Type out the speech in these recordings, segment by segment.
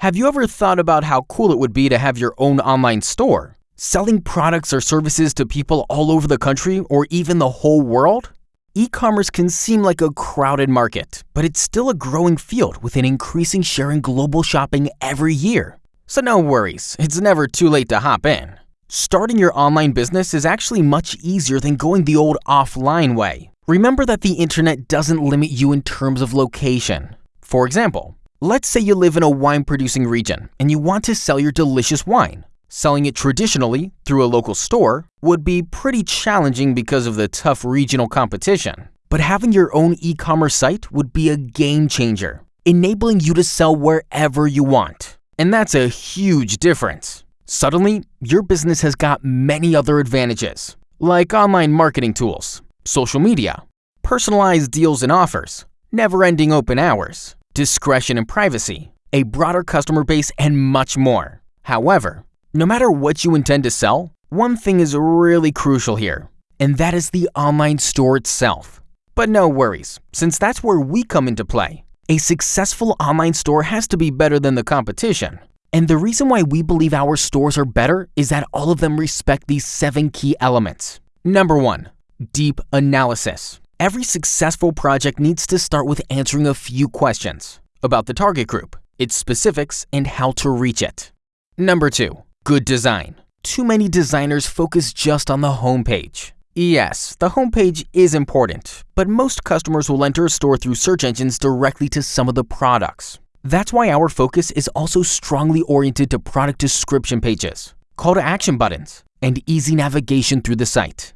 Have you ever thought about how cool it would be to have your own online store? Selling products or services to people all over the country or even the whole world? E-commerce can seem like a crowded market, but it's still a growing field with an increasing share in global shopping every year. So no worries, it's never too late to hop in. Starting your online business is actually much easier than going the old offline way. Remember that the internet doesn't limit you in terms of location. For example, let's say you live in a wine producing region and you want to sell your delicious wine. Selling it traditionally through a local store would be pretty challenging because of the tough regional competition. But having your own e-commerce site would be a game changer, enabling you to sell wherever you want. And that's a huge difference. Suddenly, your business has got many other advantages, like online marketing tools, social media, personalized deals and offers, never-ending open hours, discretion and privacy, a broader customer base, and much more. However, no matter what you intend to sell, one thing is really crucial here, and that is the online store itself. But no worries, since that's where we come into play. A successful online store has to be better than the competition. And the reason why we believe our stores are better is that all of them respect these seven key elements. Number one, deep analysis. Every successful project needs to start with answering a few questions about the target group, its specifics, and how to reach it. Number two, Good design. Too many designers focus just on the homepage. Yes, the homepage is important, but most customers will enter a store through search engines directly to some of the products. That's why our focus is also strongly oriented to product description pages, call to action buttons, and easy navigation through the site.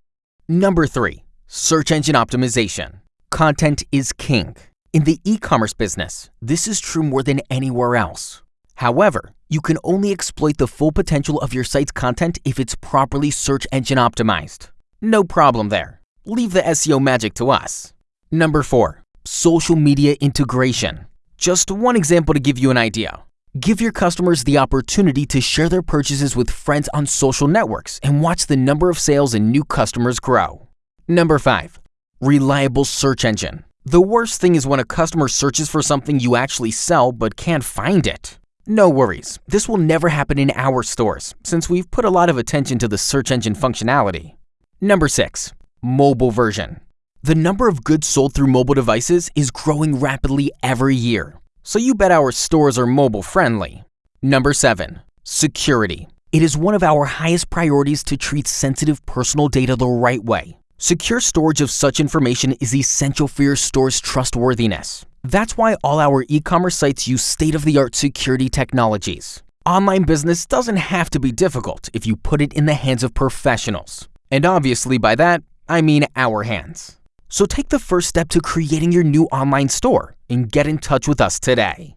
Number 3. Search Engine Optimization. Content is king. In the e-commerce business, this is true more than anywhere else. However, you can only exploit the full potential of your site's content if it's properly search engine optimized. No problem there. Leave the SEO magic to us. Number 4. Social media integration. Just one example to give you an idea. Give your customers the opportunity to share their purchases with friends on social networks and watch the number of sales and new customers grow. Number 5. Reliable search engine. The worst thing is when a customer searches for something you actually sell but can't find it. No worries, this will never happen in our stores since we've put a lot of attention to the search engine functionality. Number 6. Mobile version. The number of goods sold through mobile devices is growing rapidly every year, so you bet our stores are mobile friendly. Number 7. Security. It is one of our highest priorities to treat sensitive personal data the right way. Secure storage of such information is essential for your store's trustworthiness. That's why all our e-commerce sites use state-of-the-art security technologies. Online business doesn't have to be difficult if you put it in the hands of professionals. And obviously by that, I mean our hands. So take the first step to creating your new online store and get in touch with us today.